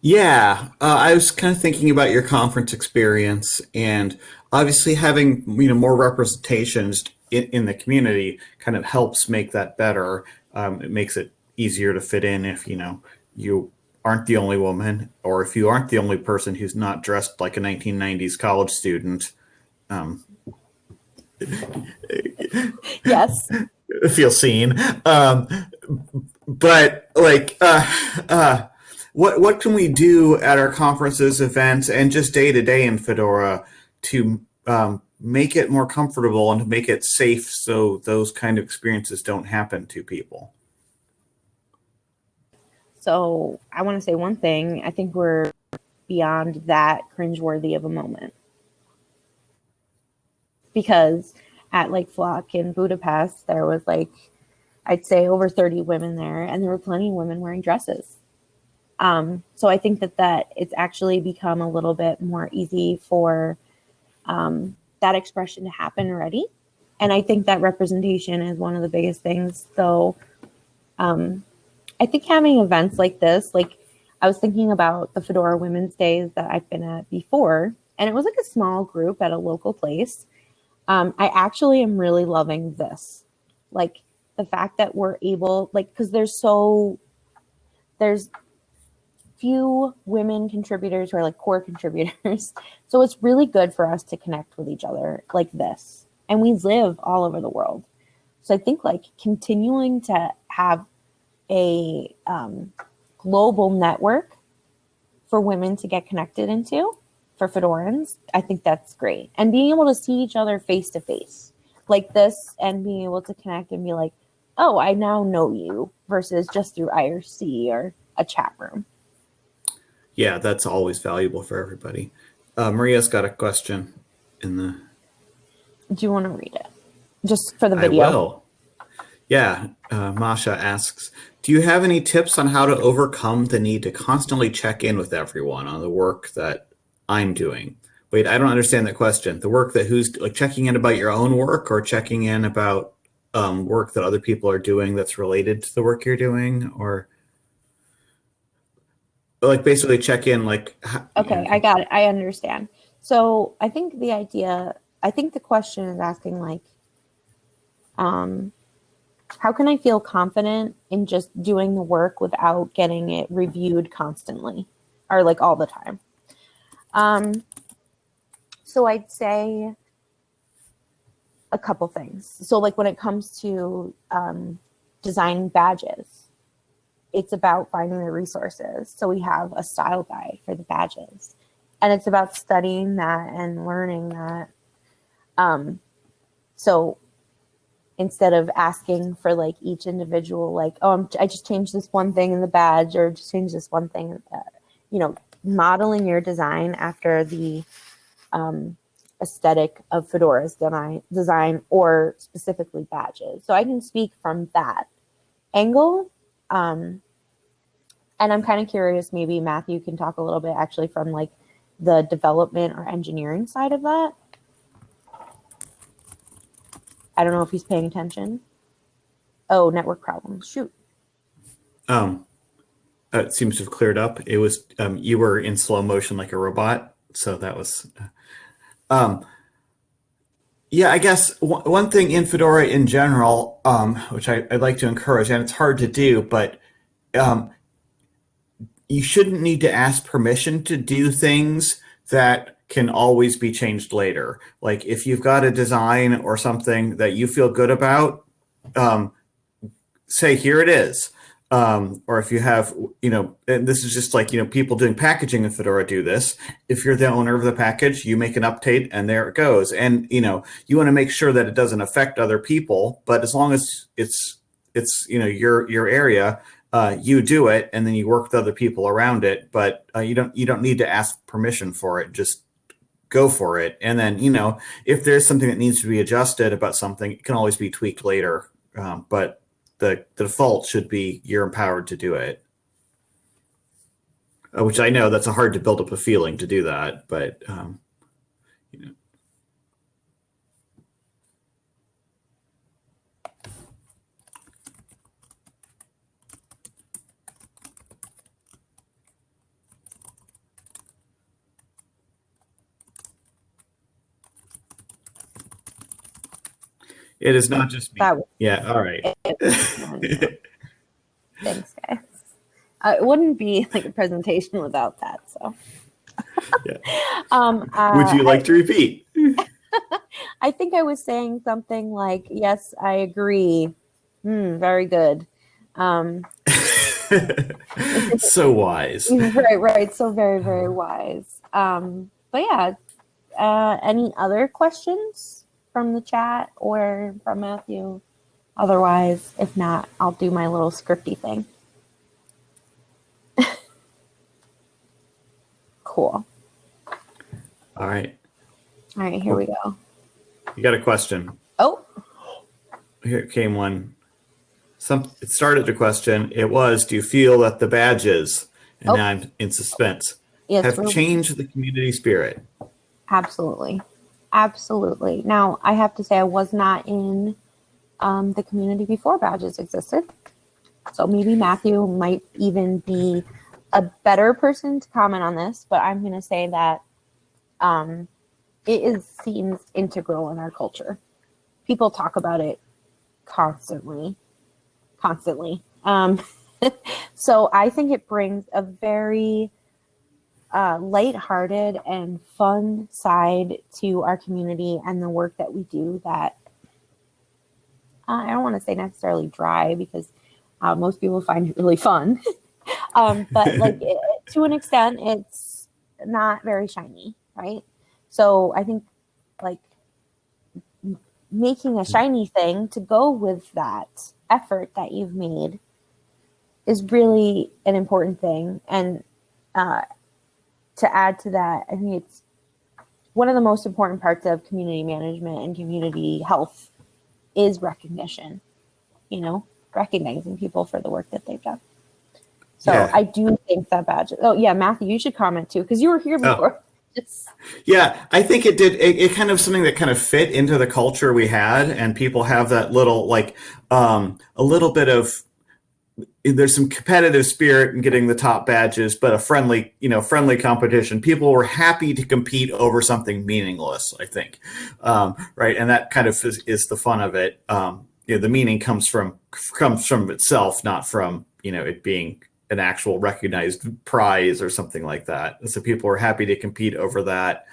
Yeah, uh, I was kind of thinking about your conference experience and obviously having you know more representations in, in the community kind of helps make that better. Um, it makes it easier to fit in if you know you aren't the only woman or if you aren't the only person who's not dressed like a 1990s college student. Um, yes. [laughs] Feel seen. Um, but like, uh, uh, what what can we do at our conferences, events, and just day to day in Fedora to um, make it more comfortable and to make it safe so those kind of experiences don't happen to people? So I want to say one thing. I think we're beyond that cringeworthy of a moment because at like Flock in Budapest, there was like I'd say over 30 women there, and there were plenty of women wearing dresses. Um, so I think that that it's actually become a little bit more easy for um, that expression to happen already. And I think that representation is one of the biggest things. So um, I think having events like this, like I was thinking about the Fedora Women's Days that I've been at before, and it was like a small group at a local place. Um, I actually am really loving this. Like the fact that we're able, like, because there's so, there's few women contributors who are like core [laughs] contributors. So it's really good for us to connect with each other like this. And we live all over the world. So I think like continuing to have a um, global network for women to get connected into for Fedorans, I think that's great. And being able to see each other face to face like this and being able to connect and be like, oh, I now know you versus just through IRC or a chat room yeah, that's always valuable for everybody. Uh, Maria's got a question in the. Do you want to read it? Just for the video. I will. Yeah, uh, Masha asks, do you have any tips on how to overcome the need to constantly check in with everyone on the work that I'm doing? Wait, I don't understand that question. The work that who's like checking in about your own work or checking in about um, work that other people are doing that's related to the work you're doing or like basically check in like okay i got it i understand. So i think the idea i think the question is asking like um how can i feel confident in just doing the work without getting it reviewed constantly or like all the time? Um so i'd say a couple things so like when it comes to um designing badges it's about finding the resources. So we have a style guide for the badges. And it's about studying that and learning that. Um, so instead of asking for like each individual, like, oh, I'm, i just changed this one thing in the badge or just changed this one thing, uh, you know, modeling your design after the um, aesthetic of Fedora's design, design or specifically badges. So I can speak from that angle um, and I'm kind of curious, maybe Matthew can talk a little bit actually from like the development or engineering side of that. I don't know if he's paying attention. Oh, network problems. Shoot. Um, uh, it seems to have cleared up. It was um, you were in slow motion like a robot, so that was. Um, yeah, I guess one thing in Fedora in general, um, which I, would like to encourage, and it's hard to do, but um, you shouldn't need to ask permission to do things that can always be changed later. Like if you've got a design or something that you feel good about, um, say, here it is. Um, or if you have, you know, and this is just like, you know, people doing packaging in Fedora do this. If you're the owner of the package, you make an update and there it goes. And, you know, you want to make sure that it doesn't affect other people, but as long as it's, it's, you know, your, your area, uh, you do it and then you work with other people around it, but uh, you don't, you don't need to ask permission for it. Just go for it. And then, you know, if there's something that needs to be adjusted about something, it can always be tweaked later. Um, but the, the default should be you're empowered to do it. Uh, which I know that's a hard to build up a feeling to do that, but um, It is not just me. Was Yeah, all right. [laughs] Thanks, guys. Uh, it wouldn't be like a presentation without that. So, Yeah. [laughs] um, uh, Would you like to repeat? [laughs] I think I was saying something like, "Yes, I agree." Hmm, very good. Um, so wise. right, right. So very, very wise. Um, but yeah, uh, any other questions from the chat or from Matthew? Otherwise, if not, I'll do my little scripty thing. [laughs] cool. All right. All right, here we go. You got a question. Oh, Here came one. Some it started a question. It was, do you feel that the badges, and Oh. now I'm in suspense, yes, have really- changed the community spirit? Absolutely. Absolutely. Now, I have to say, I was not in um, the community before badges existed. So maybe Matthew might even be a better person to comment on this, but I'm going to say that um, it is seems integral in our culture. People talk about it constantly, constantly. Um, [laughs] so I think it brings a very uh, lighthearted and fun side to our community and the work that we do that uh, I don't want to say necessarily dry because uh, most people find it really fun. [laughs] um, but like [laughs] it, to an extent, it's not very shiny, right? So I think like m- making a shiny thing to go with that effort that you've made is really an important thing. And uh, to add to that, I think it's one of the most important parts of community management and community health is recognition. You know, recognizing people for the work that they've done. So Yeah. I do think that badge. Oh yeah, Matthew, you should comment too because you were here Oh. before. [laughs] Yeah, I think it did. It, it kind of something that kind of fit into the culture we had, and people have that little like um, a little bit of. There's some competitive spirit in getting the top badges, but a friendly, you know, friendly competition. People were happy to compete over something meaningless. I think, um, right, and that kind of is, is the fun of it. Um, you know, the meaning comes from comes from itself, not from you know it being an actual recognized prize or something like that. So people were happy to compete over that.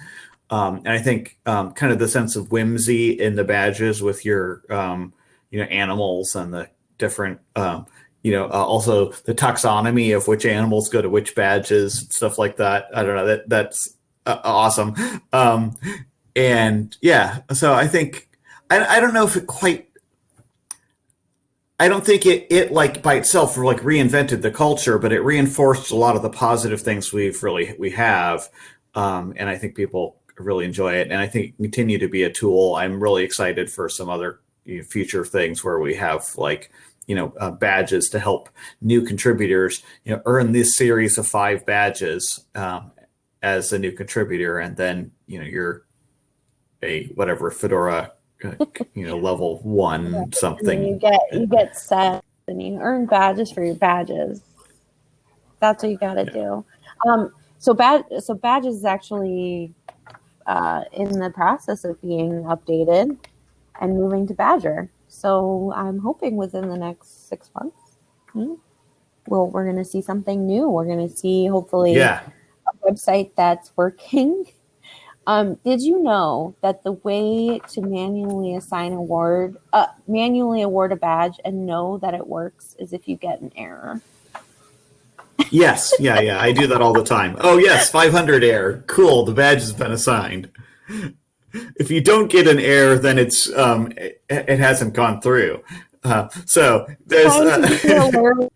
Um, and I think um, kind of the sense of whimsy in the badges with your, um, you know, animals and the different, um, you know, uh, also the taxonomy of which animals go to which badges, stuff like that. I don't know. That that's uh, awesome. Um, and yeah, so I think I, I don't know if it quite I don't think it it like by itself like reinvented the culture, but it reinforced a lot of the positive things we've really we have, um, and I think people really enjoy it, and I think continue to be a tool. I'm really excited for some other you know, future things where we have like you know uh, badges to help new contributors you know earn this series of five badges um, as a new contributor, and then you know you're a whatever Fedora uh, you know level one and then you get you get set and you earn badges for your badges. That's what you got to do. Um, so bad. So badges is actually uh, in the process of being updated and moving to Badger. So I'm hoping within the next six months, hmm, well, we're going to see something new. We're going to see hopefully yeah a website that's [laughs] working Um, did you know that the way to manually assign award, uh, manually award a badge and know that it works is if you get an error? Yes, yeah, yeah. I do that all the time. Oh, yes, 500 error. Cool, the badge has been assigned. If you don't get an error, then it's um, it, it hasn't gone through. Uh, so there's Trying to be uh,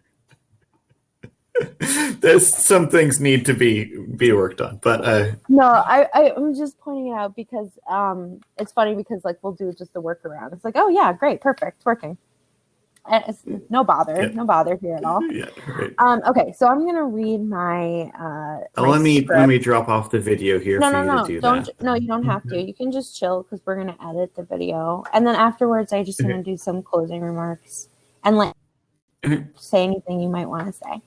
[laughs] there's some things need to be be worked on, but uh, no, I, I I'm just pointing it out because um, it's funny because like we'll do just the workaround. It's like, oh yeah, great, perfect, working. It's no bother, Yeah. no bother here at all. [laughs] yeah. Right. Um, okay, so I'm gonna read my. Uh, Uh, my let me script. let me drop off the video here no, for no, you no, to do don't. that. No, you don't have to. You can just chill because we're gonna edit the video, and then afterwards, I just Okay. gonna do some closing remarks and like Okay. say anything you might want to say.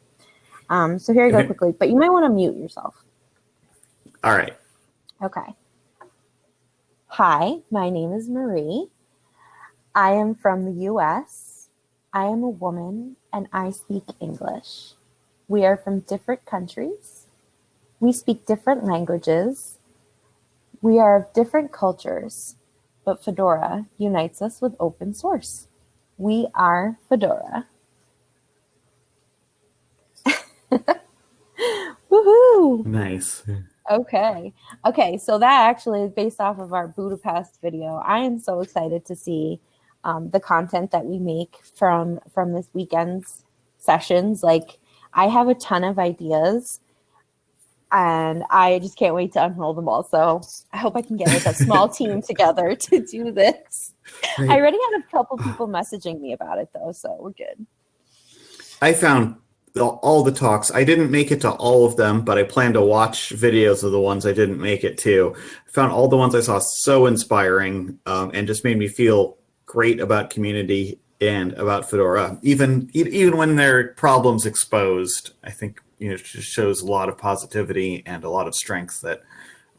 Um, so here you go Okay. quickly, but you might want to mute yourself. All right. Okay. Hi, my name is Marie. I am from the US. I am a woman and I speak English. We are from different countries. We speak different languages. We are of different cultures, but Fedora unites us with open source. We are Fedora. [laughs] Woohoo! Nice. Okay. Okay. So that actually is based off of our Budapest video. I am so excited to see um, the content that we make from from this weekend's sessions. Like, I have a ton of ideas, and I just can't wait to unroll them all. So I hope I can get like a small [laughs] team together to do this. I already had a couple people messaging me about it though, so we're good. I found all- all the talks. I didn't make it to all of them, but I plan to watch videos of the ones I didn't make it to. I found all the ones I saw so inspiring um, and just made me feel great about community and about Fedora. Even even when there are problems exposed, I think you know it just shows a lot of positivity and a lot of strength that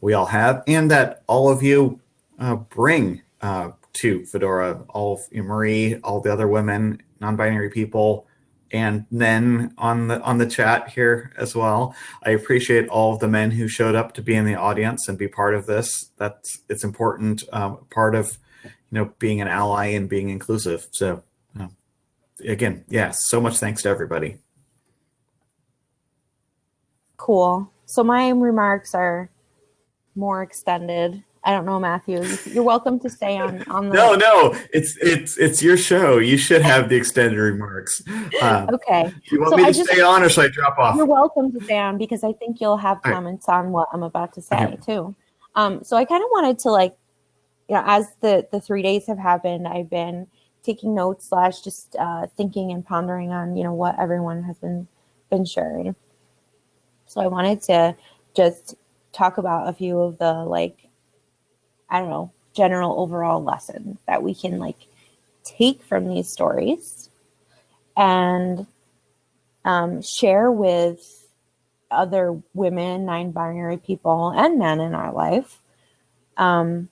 we all have, and that all of you uh, bring uh, to Fedora. All of you, Marie, all the other women, non-binary people and then on the on the chat here as well. I appreciate all of the men who showed up to be in the audience and be part of this. That's it's important um, part of you know being an ally and being inclusive. So um, again, yeah, so much thanks to everybody. Cool. So my remarks are more extended. I don't know, Matthew. You're welcome to stay on on the. [laughs] No, no, it's it's it's your show. You should have the extended remarks. Um, Okay, do you want So me I to just- stay on or should I drop off? you're welcome to stay on because I think you'll have All right. comments on what I'm about to say Okay. too. Um, so I kind of wanted to like, you know, as the the three days have happened, I've been taking notes slash just uh, thinking and pondering on you know what everyone has been been sharing. So I wanted to just talk about a few of the like, I don't know, general overall lessons that we can like take from these stories and um, share with other women, non binary people, and men in our life um,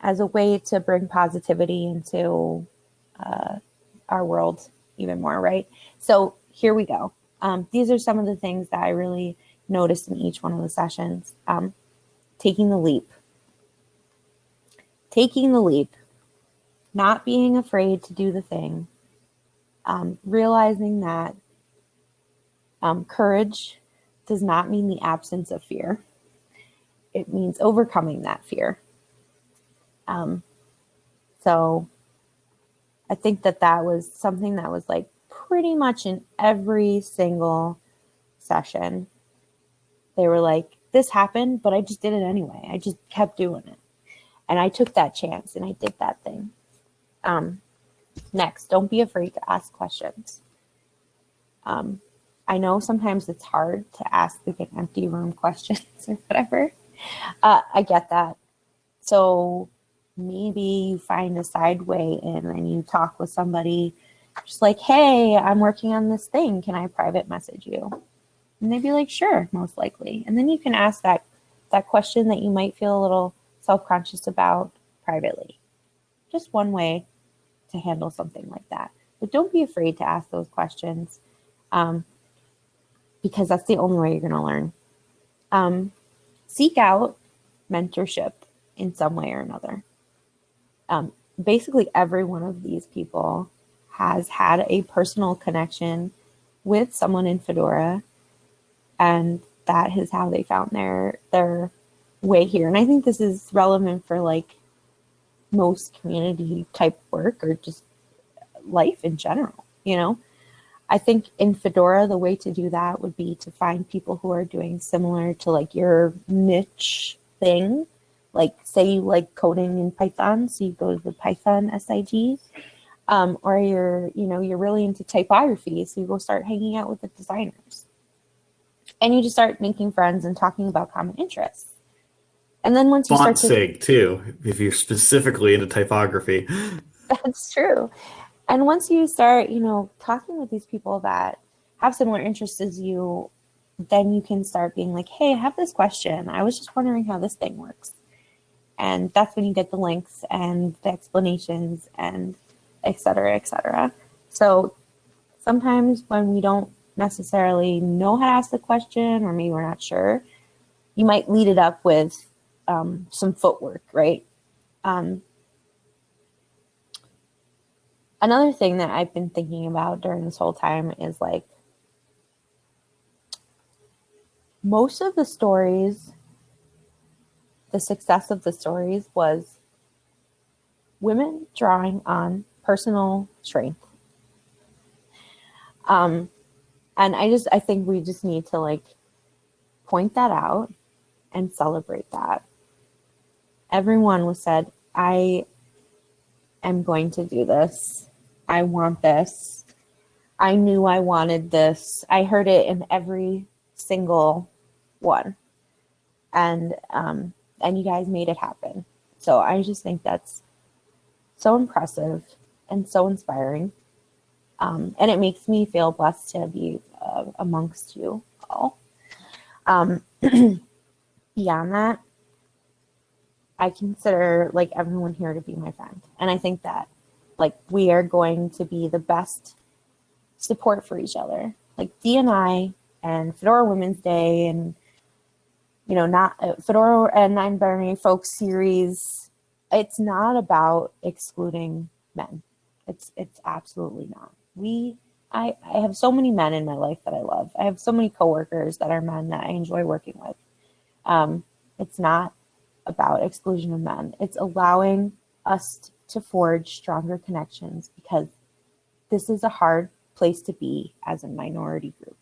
as a way to bring positivity into uh, our world even more, right? So here we go. Um, these are some of the things that I really noticed in each one of the sessions. Um, taking the leap. Taking the leap. Not being afraid to do the thing. Um, realizing that um, courage does not mean the absence of fear. It means overcoming that fear. Um, so I think that that was something that was like pretty much in every single session. They were like, this happened, but I just did it anyway. I just kept doing it. And I took that chance and I did that thing. Um, next, don't be afraid to ask questions. Um, I know sometimes it's hard to ask like an empty room [laughs] questions or whatever. Uh, I get that. So maybe you find a side way in and you talk with somebody just like, hey, I'm working on this thing. Can I private message you? And they'd be like, sure, most likely. And then you can ask that that question that you might feel a little self-conscious about privately. Just one way to handle something like that. But don't be afraid to ask those questions. Um, because that's the only way you're going to learn. Um, seek out mentorship in some way or another. Um, basically, every one of these people has had a personal connection with someone in Fedora, and that is how they found their their way here. And I think this is relevant for like most community type work or just life in general, you know. I think in Fedora, the way to do that would be to find people who are doing similar to like your niche thing. Like say you like coding in Python, so you go to the Python SIG, um, or you're, you know, you're really into typography, so you go start hanging out with the designers. And you just start making friends and talking about common interests. And then once you Font start to sig too, if you're specifically into typography. [laughs] That's true. And once you start, you know, talking with these people that have similar interests as you, then you can start being like, hey, I have this question. I was just wondering how this thing works. And that's when you get the links and the explanations and et cetera, et cetera. So sometimes when we don't necessarily know how to ask the question or maybe we're not sure, you might lead it up with um, some footwork, right? Um, another thing that I've been thinking about during this whole time is like most of the stories, the success of the stories was women drawing on personal strength. Um, and I just, I think we just need to like point that out and celebrate that. Everyone was said, I am going to do this. I want this. I knew I wanted this. I heard it in every single one. And um, and you guys made it happen. So I just think that's so impressive and so inspiring. Um, and it makes me feel blessed to be uh, amongst you all. Um, [clears throat] beyond that, I consider like everyone here to be my friend. And I think that like we are going to be the best support for each other. Like D and I and Fedora Women's Day and you know not uh, Fedora and Non-Binary Folks series. It's not about excluding men. It's it's absolutely not. We I, I have so many men in my life that I love. I have so many coworkers that are men that I enjoy working with. Um, it's not about exclusion of men. It's allowing us to forge stronger connections because this is a hard place to be as a minority group.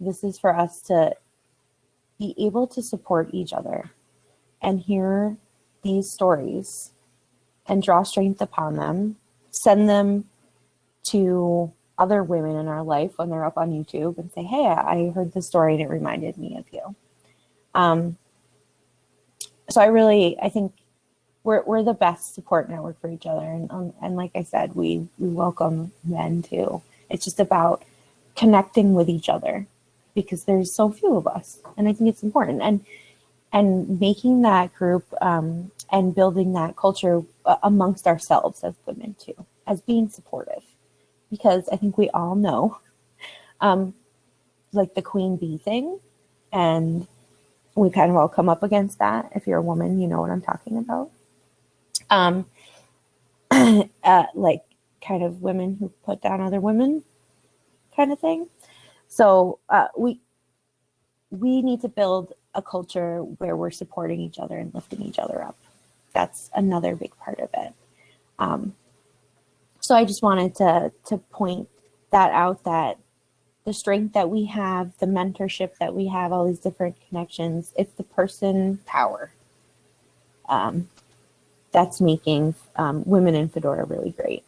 This is for us to be able to support each other and hear these stories and draw strength upon them, send them to other women in our life when they're up on YouTube and say, Hey, I heard this story and it reminded me of you. Um, so I really, I think we're, we're the best support network for each other. And, um, and like I said, we, we welcome men too. It's just about connecting with each other because there's so few of us. And I think it's important. And, and making that group um, and building that culture uh, amongst ourselves as women too, as being supportive. Because I think we all know um, like the queen bee thing and we kind of all come up against that. If you're a woman, you know what I'm talking about. Um, [clears throat] uh, like kind of women who put down other women, kind of thing. So uh, we we need to build a culture where we're supporting each other and lifting each other up. That's another big part of it. Um, so I just wanted to to point that out that the strength that we have, the mentorship that we have, all these different connections, it's the person power um, that's making um, women in Fedora really great.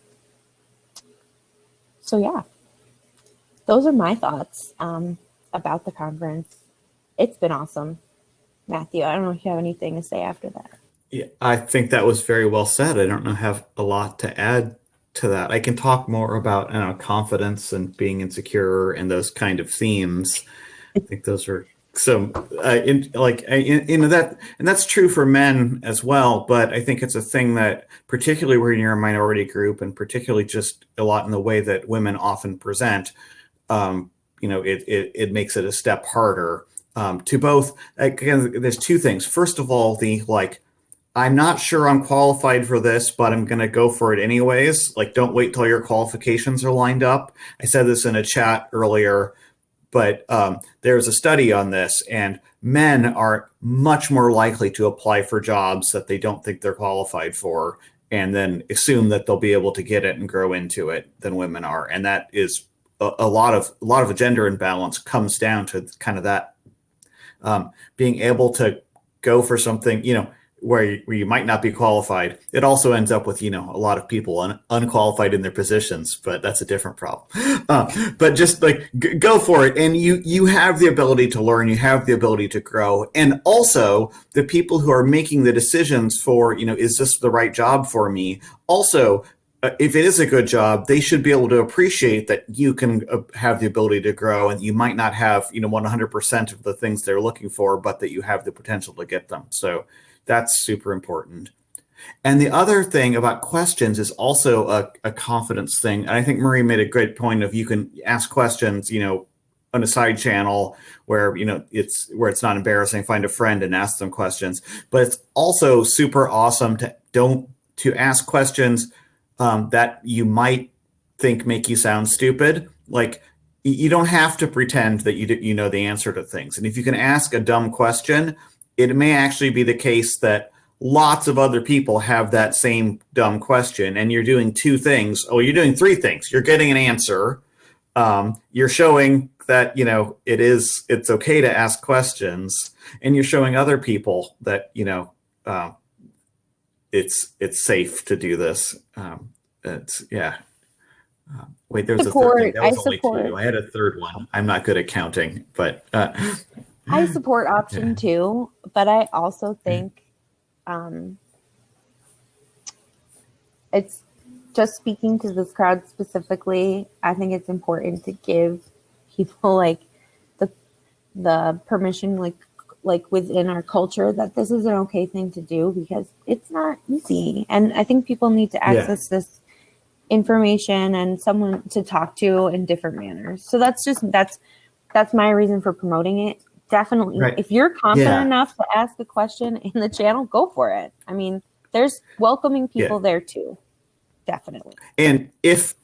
So yeah, those are my thoughts um, about the conference. It's been awesome. Matthew, I don't know if you have anything to say after that. Yeah, I think that was very well said. I don't know have a lot to add to that. I can talk more about you know, confidence and being insecure and those kind of themes. I think those are so uh, in, like in, know that and that's true for men as well but i think it's a thing that particularly when you're a minority group and particularly just a lot in the way that women often present um, you know it, it, it makes it a step harder um, to both again there's two things. First of all the like i'm not sure i'm qualified for this but i'm going to go for it anyways. Like don't wait till your qualifications are lined up. I said this in a chat earlier but um, there's a study on this and men are much more likely to apply for jobs that they don't think they're qualified for and then assume that they'll be able to get it and grow into it than women are and that is a, lot of a lot of a gender imbalance comes down to kind of that um, being able to go for something you know where you, where you might not be qualified. It also ends up with you know a lot of people un, unqualified in their positions but that's a different problem. Uh, [laughs] but just like go for it. And you you have the ability to learn. You have the ability to grow. And also the people who are making the decisions for you know is this the right job for me? Also if it is a good job, they should be able to appreciate that you can uh, have the ability to grow and you might not have, you know, 100% of the things they're looking for, but that you have the potential to get them. So that's super important. And the other thing about questions is also a, a confidence thing. And I think Marie made a great point of you can ask questions, you know, on a side channel where you know it's where it's not embarrassing find a friend and ask them questions but it's also super awesome to don't to ask questions um, that you might think make you sound stupid. Like you don't have to pretend that you you know the answer to things. And if you can ask a dumb question, it may actually be the case that lots of other people have that same dumb question, and you're doing two things. Oh, you're doing three things. You're getting an answer. Um, you're showing that you know it is it's okay to ask questions, and you're showing other people that you know uh, it's it's safe to do this. Um, it's yeah. Um, wait, there's support, a third thing. That was I only support. two. I had a third one. I'm not good at counting, but uh, I support option yeah. two, but I also think um, it's just speaking to this crowd specifically. I think it's important to give people like the the permission, like like within our culture that this is an okay thing to do because it's not easy. And I think people need to access yeah. this information and someone to talk to in different manners. So that's just that's that's my reason for promoting it. Definitely. Right. If you're confident yeah. enough to ask a question in the channel, go for it. I mean, there's welcoming people yeah. there too. Definitely. And if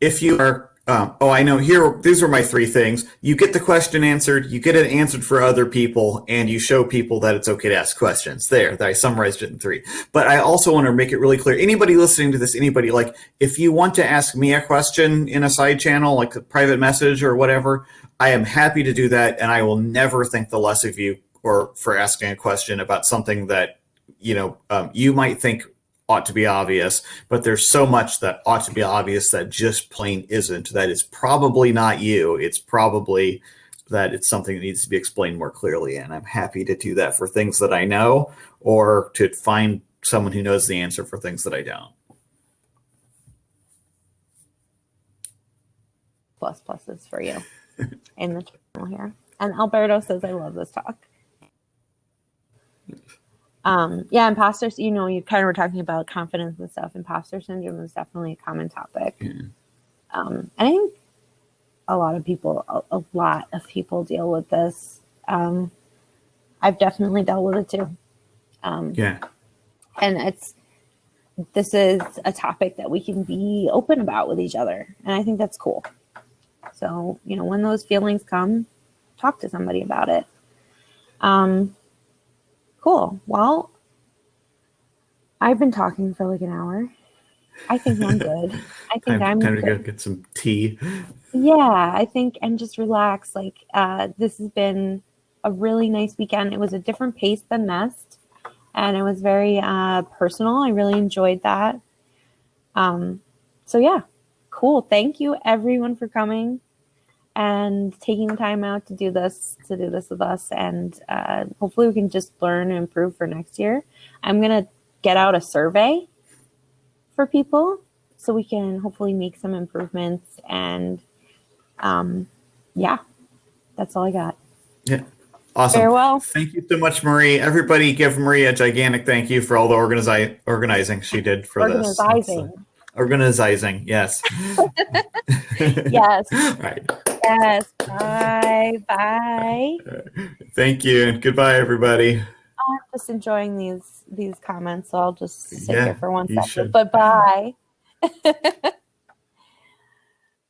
if you are um, oh, I know. Here, these are my three things. You get the question answered, you get it answered for other people, and you show people that it's okay to ask questions. There, I summarized it in three. But I also want to make it really clear. Anybody listening to this, anybody like, if you want to ask me a question in a side channel, like a private message or whatever, I am happy to do that, and I will never think the less of you or for asking a question about something that you know um, you might think ought to be obvious, but there's so much that ought to be obvious that just plain isn't. That is probably not you. It's probably that it's something that needs to be explained more clearly. And I'm happy to do that for things that I know or to find someone who knows the answer for things that I don't. Plus pluses for you [laughs] in the channel here. And Alberto says, I love this talk um yeah imposter you know you kind of were talking about confidence and stuff. Imposter syndrome is definitely a common topic. Um and i think a lot of people a, a, lot of people deal with this. Um i've definitely dealt with it too. Um yeah. and it's this is a topic that we can be open about with each other and i think that's cool. So you know when those feelings come talk to somebody about it. Um Cool. Well, I've been talking for like an hour. I think I'm [laughs] good. I think time, I'm time good. to go get some tea. Yeah, I think and just relax. Like uh, this has been a really nice weekend. It was a different pace than Nest, and it was very uh, personal. I really enjoyed that. Um, so yeah, cool. Thank you everyone for coming and taking the time out to do this to do this with us and uh, hopefully we can just learn and improve for next year. I'm going to get out a survey for people so we can hopefully make some improvements and um, yeah that's all i got. Yeah. Awesome. Farewell. Thank you so much marie. Everybody give marie a gigantic thank you for all the organizi- organizing she did for this. Organizing. Organizing yes. [laughs] [laughs] Yes. Right Yes. Bye. Bye. [laughs] Thank you, and goodbye, everybody. I'm just enjoying these these comments, so I'll just sit Yeah, here for one second. should. But bye. [laughs]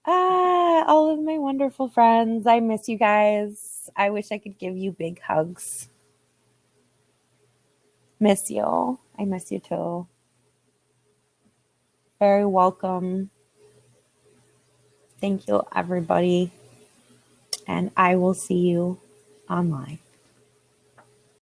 ah, all of my wonderful friends. I miss you guys. I wish I could give you big hugs. Miss you. I miss you too. Very welcome. Thank you, everybody. And I will see you online.